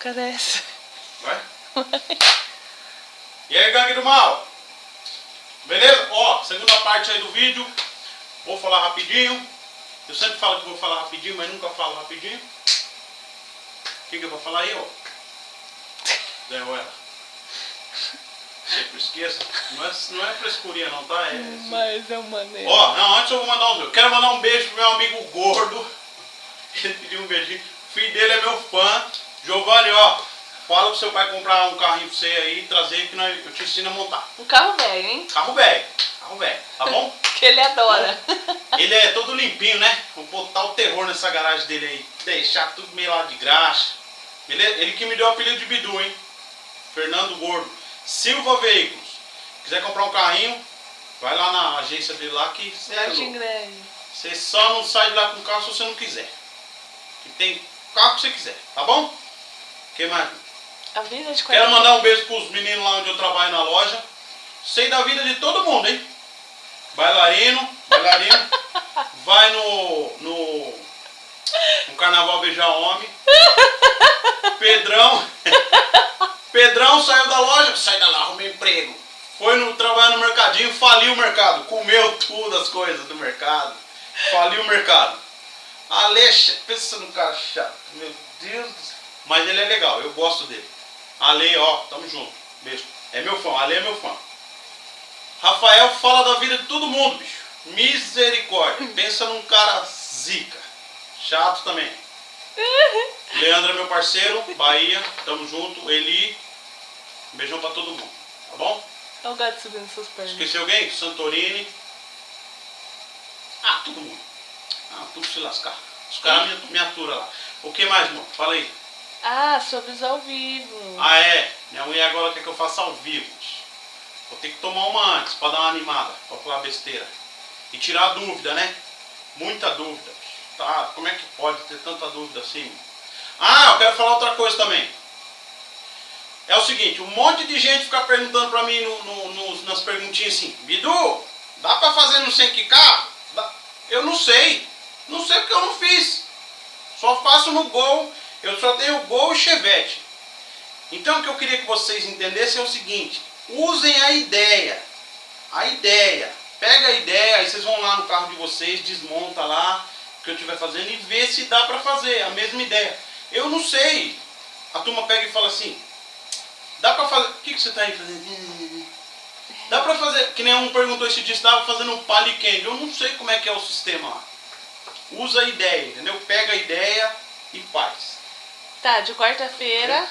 Carece. Vai? E aí, gangue do mal? Beleza? Ó, segunda parte aí do vídeo. Vou falar rapidinho. Eu sempre falo que vou falar rapidinho, mas nunca falo rapidinho. O que, que eu vou falar aí, ó? Zé ela. Sempre esqueça. Não é, não é frescurinha não, tá? É, mas é uma maneiro. Ó, não, antes eu vou mandar um. Eu quero mandar um beijo pro meu amigo gordo. Ele pediu um beijinho. O filho dele é meu fã. Giovanni, ó. Fala pro seu pai comprar um carrinho pra você aí e trazer que nós, eu te ensino a montar. Um carro velho, hein? Carro velho. Carro velho, tá bom? que ele adora. ele é todo limpinho, né? Vou botar o terror nessa garagem dele aí. Deixar tudo meio lá de graxa. Ele, ele que me deu o apelido de Bidu, hein? Fernando Gordo. Silva Veículos. Quiser comprar um carrinho, vai lá na agência dele lá que você é Você só não sai de lá com carro se você não quiser. Que tem carro que você quiser, tá bom? Que mais? A vida de Quero mandar um beijo pros meninos lá onde eu trabalho na loja. Sei da vida de todo mundo, hein? Bailarino, bailarino. vai no, no, no carnaval beijar homem. Pedrão. Pedrão saiu da loja, sai da lá, arrumei emprego. Foi no trabalhar no mercadinho, faliu o mercado. Comeu tudo as coisas do mercado. Faliu o mercado. Alexa, pensa no cara chato. Meu Deus do céu. Mas ele é legal, eu gosto dele. Ale, ó, tamo junto. Beijo. É meu fã, Ale é meu fã. Rafael fala da vida de todo mundo, bicho. Misericórdia. Pensa num cara zica. Chato também. Leandro é meu parceiro, Bahia, tamo junto. Eli, beijão pra todo mundo, tá bom? Olha o gato subindo suas pernas. Esqueci alguém? Santorini. Ah, todo mundo. Ah, tudo se lascar. Os caras me, me aturam lá. O que mais, irmão? Fala aí. Ah, sobre os ao vivo. Ah, é? Minha mulher agora quer que eu faça ao vivo. Vou ter que tomar uma antes pra dar uma animada, pra falar besteira. E tirar dúvida, né? Muita dúvida. Tá? Como é que pode ter tanta dúvida assim? Ah, eu quero falar outra coisa também. É o seguinte, um monte de gente fica perguntando pra mim no, no, no, nas perguntinhas assim, Bidu, dá pra fazer no 100 carro? Eu não sei. Não sei porque eu não fiz. Só faço no Gol eu só tenho Gol e Chevette. Então o que eu queria que vocês entendessem é o seguinte, usem a ideia. A ideia. Pega a ideia, aí vocês vão lá no carro de vocês, desmonta lá o que eu estiver fazendo e vê se dá para fazer a mesma ideia. Eu não sei. A turma pega e fala assim, dá para fazer... O que, que você está aí fazendo? Dá para fazer... Que nem um perguntou esse dia, estava fazendo um palicande. Eu não sei como é que é o sistema lá. Usa a ideia, entendeu? Pega a ideia e faz. Tá, de quarta-feira.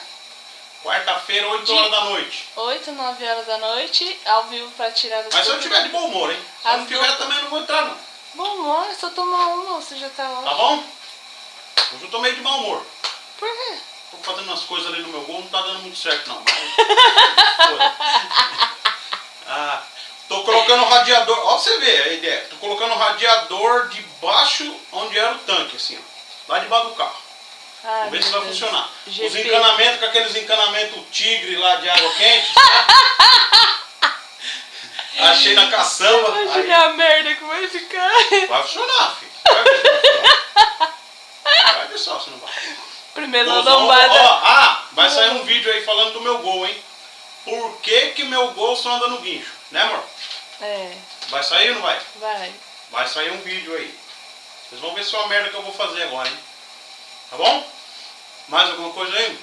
Quarta-feira, 8 horas da noite. 8, 9 horas da noite, ao vivo pra tirar do Mas se eu tiver de bom humor, hein? Se eu não tiver, também não vou entrar, não. Bom humor? Só tomar uma, você já tá ótimo. Tá bom? Hoje eu tô meio de mau humor. Por quê? Tô fazendo umas coisas ali no meu gol, não tá dando muito certo, não. Mas... ah, tô colocando o radiador, ó você vê a ideia. Tô colocando o radiador debaixo onde era o tanque, assim, ó. Lá debaixo do carro. Ai, Vamos ver se vai Deus. funcionar. GP. Os encanamentos, com aqueles encanamentos tigre lá de água quente. Achei na caçamba. Imagina a merda que vai ficar. Vai funcionar, filho. Vai funcionar. Vai ver só se não vai. Primeiro Golzão, lombada. ó, ah, vai sair um vídeo aí falando do meu gol, hein? Por que que meu gol só anda no guincho? Né, amor? É, Vai sair ou não vai? vai. Vai sair um vídeo aí. Vocês vão ver se é uma merda que eu vou fazer agora, hein? Tá bom? Mais alguma coisa aí?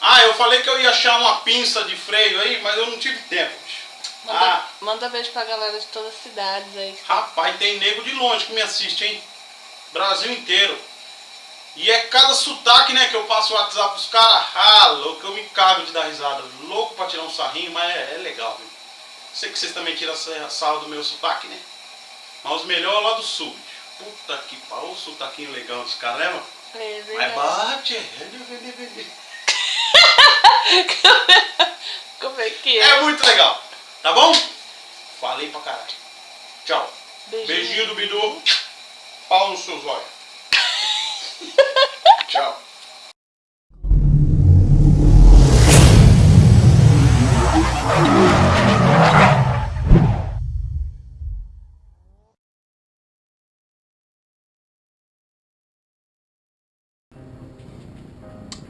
Ah, eu falei que eu ia achar uma pinça de freio aí, mas eu não tive tempo, bicho. Manda, Ah, manda beijo pra galera de todas as cidades aí. rapaz, tem nego de longe que me assiste, hein? Brasil inteiro. E é cada sotaque, né, que eu passo o WhatsApp pros caras. Ah, louco, eu me cago de dar risada. Louco pra tirar um sarrinho, mas é, é legal, viu? Sei que vocês também tiram sarro do meu sotaque, né? Mas os melhores lá do sul. Puta que pariu, o sotaquinho legal desse cara, né, mano? É Mas bate, é, Como é que é? é muito legal, tá bom? Falei pra caralho. Tchau. Beijinho. Beijinho do Bidu. Pau nos seus olhos. Tchau.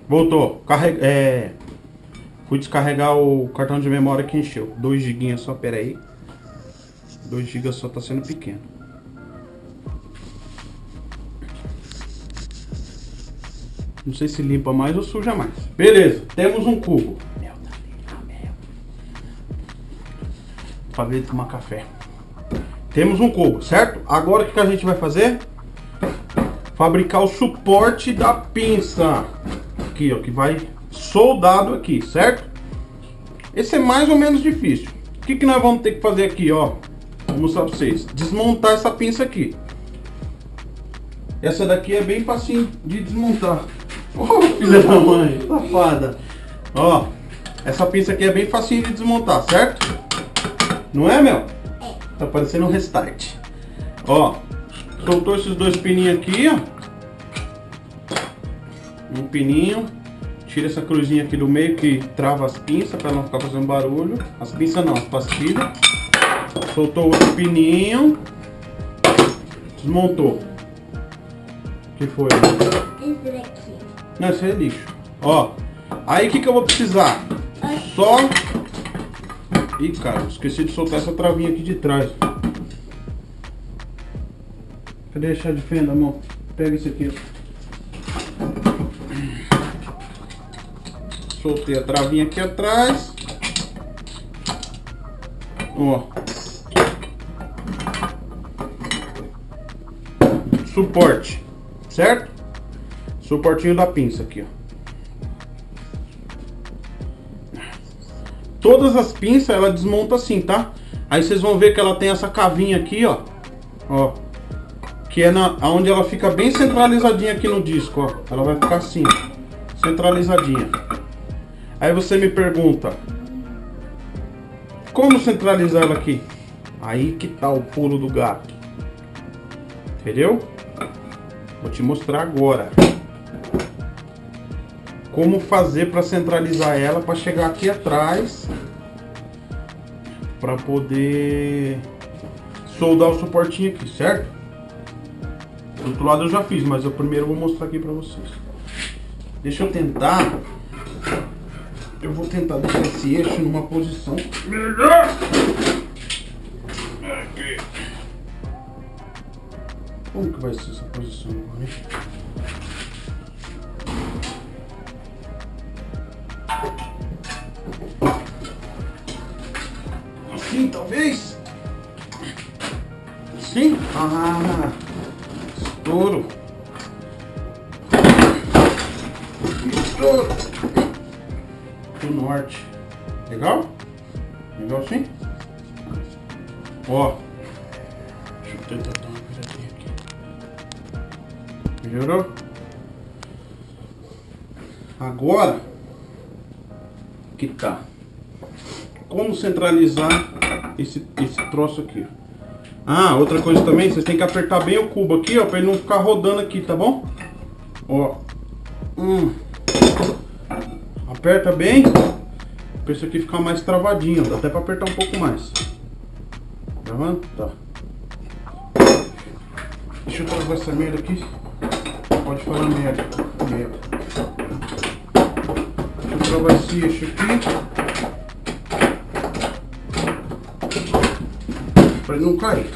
Voltou. Carrega, é... Fui descarregar o cartão de memória que encheu. 2 GB só, pera aí. 2 GB só tá sendo pequeno. Não sei se limpa mais ou suja mais. Beleza, temos um cubo. Tá mel. Pra ver tomar café. Temos um cubo, certo? Agora o que, que a gente vai fazer? Fabricar o suporte da pinça. Aqui, ó, que vai soldado aqui, certo? Esse é mais ou menos difícil. O que, que nós vamos ter que fazer aqui, ó? Vou mostrar pra vocês. Desmontar essa pinça aqui. Essa daqui é bem facinho de desmontar. Oh, filha da mãe, safada. Ó, essa pinça aqui é bem facinho de desmontar, certo? Não é, meu? Tá parecendo um restart. Ó, soltou esses dois pininhos aqui, ó. Um pininho. Tira essa cruzinha aqui do meio que trava as pinças para não ficar fazendo barulho. As pinças não, as pastilhas. Soltou outro pininho. Desmontou. O que foi? Esse daqui. Não, aí é lixo. Ó, aí o que, que eu vou precisar? Só... Ih, cara, esqueci de soltar essa travinha aqui de trás. Cadê a chave de fenda, amor? Pega isso aqui. Soltei a travinha aqui atrás. Ó. Suporte, certo? Suportinho da pinça aqui, ó. Todas as pinças ela desmonta assim, tá? Aí vocês vão ver que ela tem essa cavinha aqui, ó. Ó. Que é na, onde ela fica bem centralizadinha aqui no disco, ó. Ela vai ficar assim, centralizadinha. Aí você me pergunta, como centralizar aqui? Aí que tá o pulo do gato. Entendeu? Vou te mostrar agora. Como fazer para centralizar ela para chegar aqui atrás para poder soldar o suportinho aqui, certo? Do outro lado eu já fiz, mas eu primeiro vou mostrar aqui para vocês. Deixa eu tentar eu vou tentar deixar esse eixo numa posição melhor. Aqui. Como que vai ser essa posição agora, hein? Assim, talvez? Assim? Ah. Estouro do norte. Legal? Legal assim? Ó. Deixa eu tentar dar uma viradinha aqui. Melhorou? Agora que tá. Como centralizar esse, esse troço aqui? Ah, outra coisa também, vocês tem que apertar bem o cubo aqui, ó, pra ele não ficar rodando aqui, tá bom? Ó. Hum. Aperta bem. Pra isso aqui ficar mais travadinho. Dá até pra apertar um pouco mais. Tá vendo? Tá. Deixa eu travar essa merda aqui. Pode falar merda. Merda. Deixa eu travar esse eixo aqui. Pra ele não cair.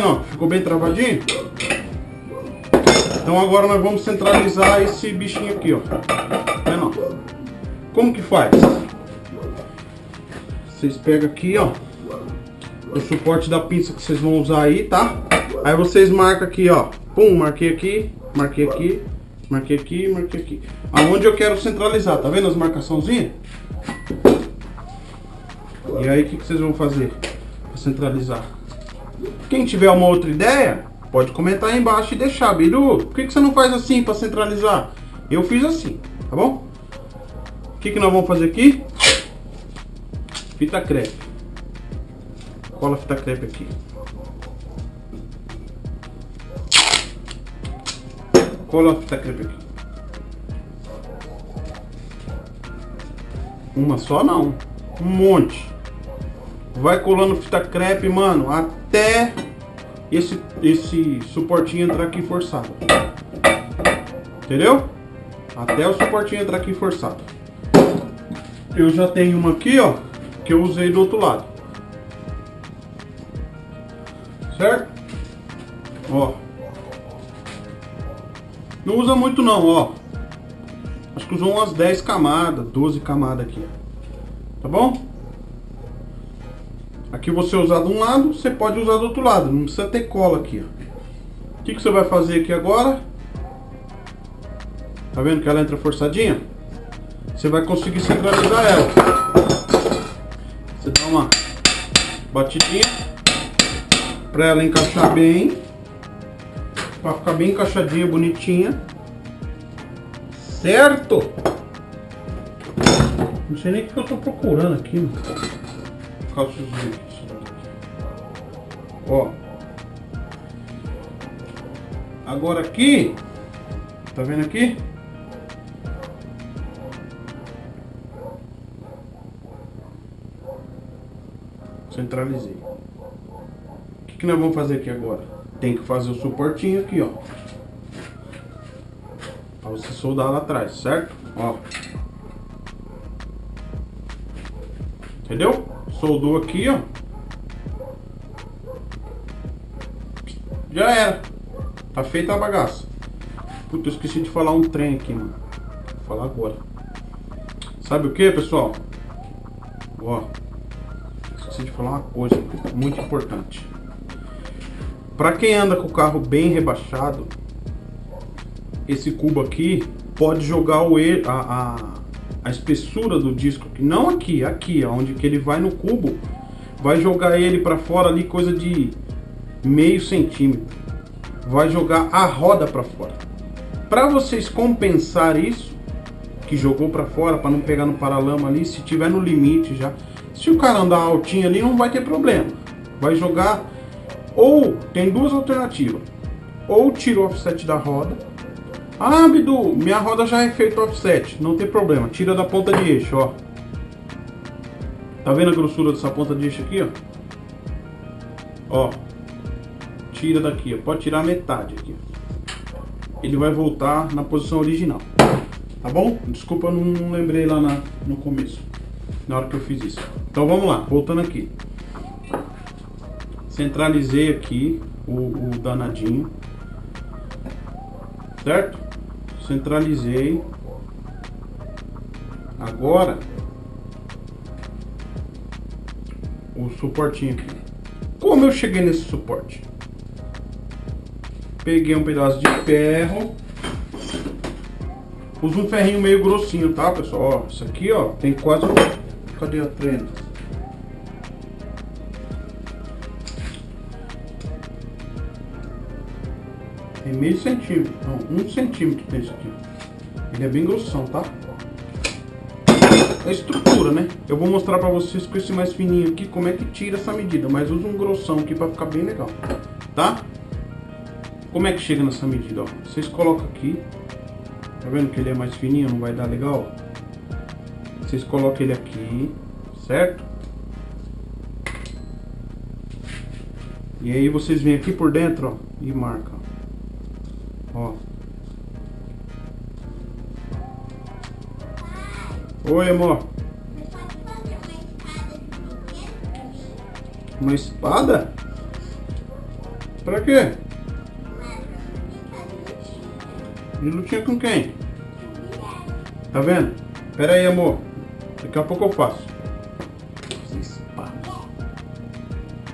Vendo? Ó? Ficou bem travadinho? Então agora nós vamos centralizar esse bichinho aqui, ó. Tá vendo? Como que faz? Vocês pegam aqui, ó. O suporte da pinça que vocês vão usar aí, tá? Aí vocês marcam aqui, ó. Pum, marquei aqui, marquei aqui, marquei aqui, marquei aqui. Aonde eu quero centralizar, tá vendo as marcaçãozinhas? E aí, o que, que vocês vão fazer para centralizar? Quem tiver uma outra ideia, pode comentar aí embaixo e deixar. Biru, por que, que você não faz assim para centralizar? Eu fiz assim, tá bom? que, que nós vamos fazer aqui? Fita crepe. Cola a fita crepe aqui. Cola a fita crepe aqui. Uma só não. Um monte. Vai colando fita crepe, mano, até esse, esse suportinho entrar aqui forçado. Entendeu? Até o suportinho entrar aqui forçado. Eu já tenho uma aqui, ó, que eu usei do outro lado. Certo? Ó. Não usa muito não, ó. Acho que usou umas 10 camadas, 12 camadas aqui. Tá bom? Aqui você usar de um lado, você pode usar do outro lado. Não precisa ter cola aqui, ó. O que, que você vai fazer aqui agora? Tá vendo que ela entra forçadinha? Você vai conseguir centralizar ela. Você dá uma batidinha para ela encaixar bem. Para ficar bem encaixadinha, bonitinha. Certo? Não sei nem o que eu tô procurando aqui, mano. Ó. Agora aqui, tá vendo aqui? Centralizei. O que, que nós vamos fazer aqui agora? Tem que fazer o suportinho aqui, ó. Pra você soldar lá atrás, certo? Ó. Soldou aqui, ó. Já era. Tá feita a bagaça. Puta, eu esqueci de falar um trem aqui, mano. Vou falar agora. Sabe o que, pessoal? Ó. Esqueci de falar uma coisa muito importante. Para quem anda com o carro bem rebaixado, esse cubo aqui pode jogar o a, a, a espessura do disco, não aqui, aqui, onde que ele vai no cubo, vai jogar ele para fora ali coisa de meio centímetro. Vai jogar a roda para fora. Para vocês compensar isso, que jogou para fora para não pegar no paralama ali, se tiver no limite já, se o cara andar altinho ali não vai ter problema. Vai jogar ou tem duas alternativas. Ou tira o offset da roda. Ah, Bidu, minha roda já é feito offset. Não tem problema. Tira da ponta de eixo, ó. Tá vendo a grossura dessa ponta de eixo aqui, ó? Ó. Tira daqui, ó. Pode tirar metade aqui. Ele vai voltar na posição original. Tá bom? Desculpa, eu não lembrei lá na, no começo. Na hora que eu fiz isso. Então vamos lá, voltando aqui. Centralizei aqui o, o danadinho. Certo? Centralizei. Agora o suportinho aqui. Como eu cheguei nesse suporte? Peguei um pedaço de ferro. Uso um ferrinho meio grossinho, tá, pessoal? Ó, isso aqui, ó, tem quase... Cadê a trena? Meio centímetro, não, um centímetro tem isso aqui. Ele é bem grossão, tá? A estrutura, né? Eu vou mostrar pra vocês com esse mais fininho aqui como é que tira essa medida. Mas usa um grossão aqui pra ficar bem legal, tá? Como é que chega nessa medida, ó? Vocês colocam aqui. Tá vendo que ele é mais fininho, não vai dar legal? Vocês colocam ele aqui, certo? E aí vocês vêm aqui por dentro, ó, e marcam. Ó. Oi, amor. Uma espada? Pra quê? De lutinha com quem? Tá vendo? Pera aí, amor. Daqui a pouco eu faço. Espada.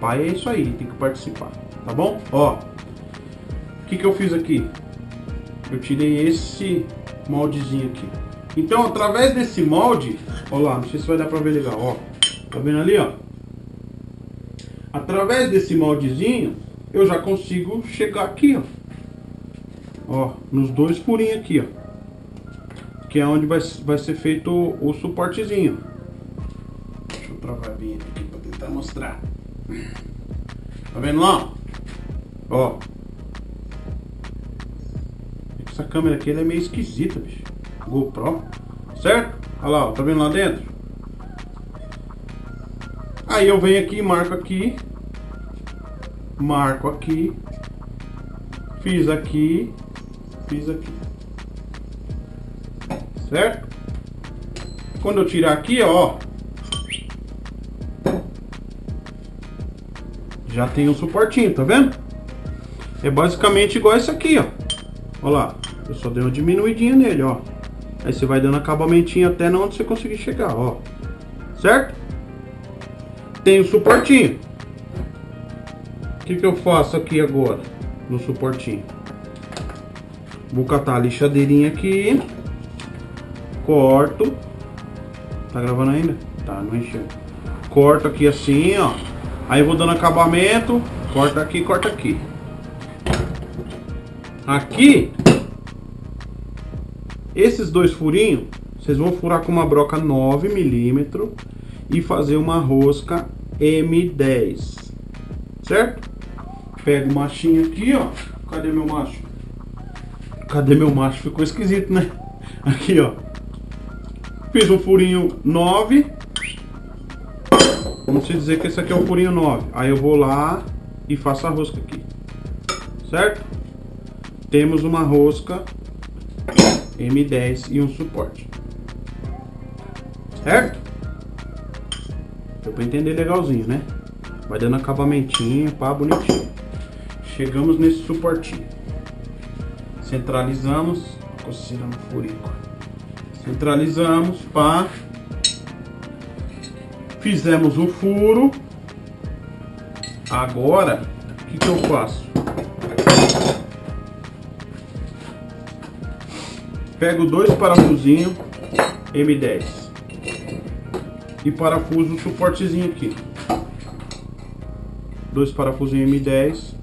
Pai é isso aí, tem que participar. Tá bom? Ó. O que que eu fiz aqui? Eu tirei esse moldezinho aqui. Então, através desse molde, ó lá, não sei se vai dar pra ver legal, ó. Tá vendo ali, ó? Através desse moldezinho, eu já consigo chegar aqui, ó. Ó, nos dois furinhos aqui, ó. que é onde vai, vai ser feito o, o suportezinho. Deixa eu travar bem aqui para tentar mostrar. Tá vendo lá? Ó. Essa câmera aqui é meio esquisita, bicho. GoPro. Certo? Olha lá, ó, tá vendo lá dentro? Aí eu venho aqui, marco aqui. Marco aqui. Fiz aqui. Fiz aqui. Certo? Quando eu tirar aqui, ó. Já tem um suportinho, tá vendo? É basicamente igual esse aqui, ó. Olha lá. Eu só dei uma diminuidinha nele, ó. Aí você vai dando acabamentinho até onde você conseguir chegar, ó. Certo? Tem o suportinho. O que, que eu faço aqui agora? No suportinho. Vou catar a lixadeirinha aqui. Corto. Tá gravando ainda? Tá, não encheu. Corto aqui assim, ó. Aí vou dando acabamento. Corta aqui, corta aqui. Aqui esses dois furinhos, vocês vão furar com uma broca 9 milímetros e fazer uma rosca M10. Certo? Pega o machinho aqui, ó. Cadê meu macho? Cadê meu macho? Ficou esquisito, né? Aqui, ó. Fiz um furinho 9. Vamos dizer que esse aqui é o furinho 9. Aí eu vou lá e faço a rosca aqui. Certo? Temos uma rosca M10 e um suporte. Certo? Deu pra entender legalzinho, né? Vai dando acabamentinho, pá, bonitinho. Chegamos nesse suportinho. Centralizamos. Coceira no furico. Centralizamos, pá. Fizemos o furo. Agora, o que, que eu faço? Pego dois parafusinhos M10 e parafuso o suportezinho aqui. Dois parafusinhos M10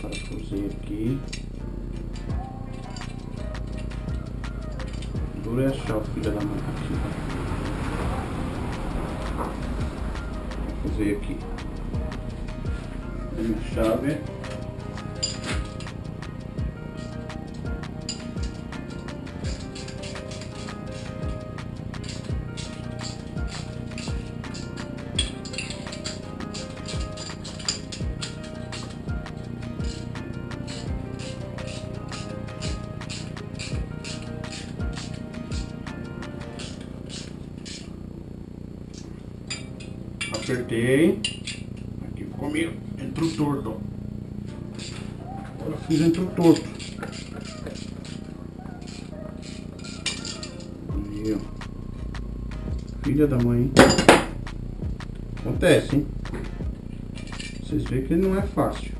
parafusinho aqui. Dura é achar o filho da mãe aqui. Fazer aqui minha chave. Apertei. Aqui meio entrou torto. Agora fiz entrou torto. Aí, ó. Filha da mãe. Acontece, hein? Vocês veem que não é fácil.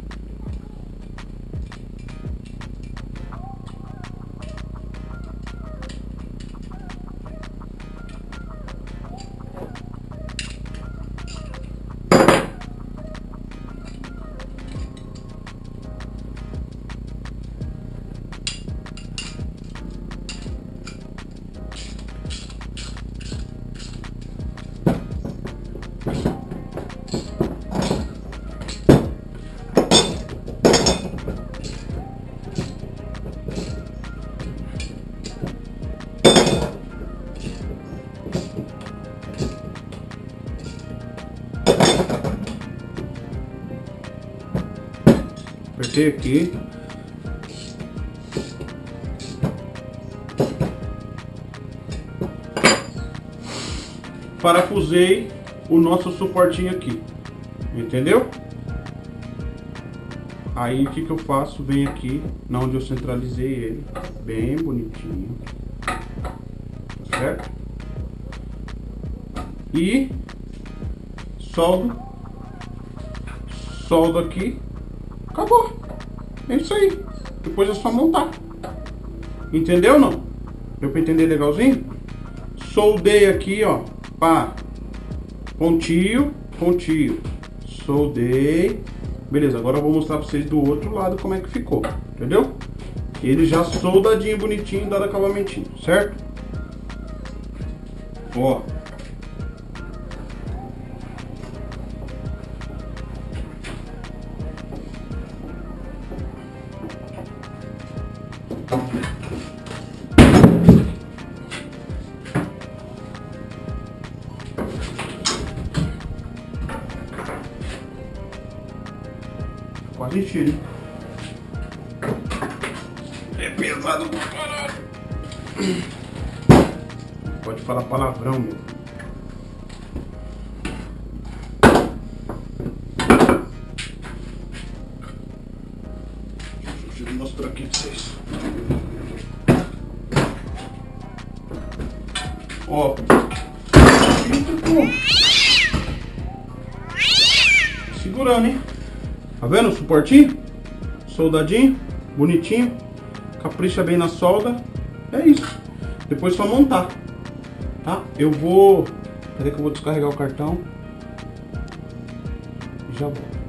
Apertei aqui. Parafusei o nosso suportinho aqui. Entendeu? Aí o que, que eu faço? Venho aqui, na onde eu centralizei ele, bem bonitinho. Tá certo? E soldo, soldo aqui Acabou. É isso aí. Depois é só montar. Entendeu não? Deu pra entender legalzinho? Soldei aqui, ó. Pá. Pontinho, pontinho. Soldei. Beleza, agora eu vou mostrar pra vocês do outro lado como é que ficou, entendeu? Ele já soldadinho, bonitinho, dado acabamentinho, certo? Ó. Hein? É pesado pra caralho. Pode falar palavrão, meu. Deixa eu mostrar aqui pra vocês. Ó. Segurando, hein? Tá vendo o suportinho? Soldadinho, bonitinho. Capricha bem na solda. É isso. Depois só montar. Tá? Eu vou... Peraí que eu vou descarregar o cartão. Já volto.